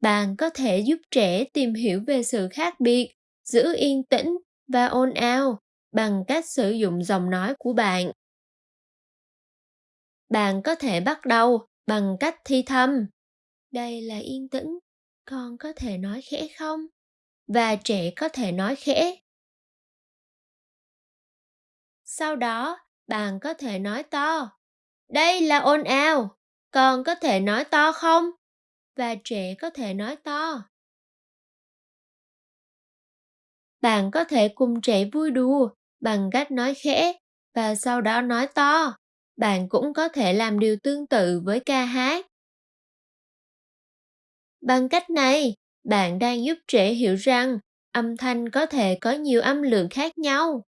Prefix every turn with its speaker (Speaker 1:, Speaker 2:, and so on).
Speaker 1: bạn có thể giúp trẻ tìm hiểu về sự khác biệt giữ yên tĩnh và ồn ào bằng cách sử dụng giọng nói của bạn. Bạn có thể bắt đầu bằng cách thi thầm. Đây là yên tĩnh, con có thể nói khẽ không? Và trẻ có thể nói khẽ. Sau đó, bạn có thể nói to. Đây là ồn ào, con có thể nói to không? Và trẻ có thể nói to. Bạn có thể cùng trẻ vui đùa bằng cách nói khẽ và sau đó nói to. Bạn cũng có thể làm điều tương tự với ca hát. Bằng cách này, bạn đang giúp trẻ hiểu rằng âm thanh có thể có nhiều âm lượng khác nhau.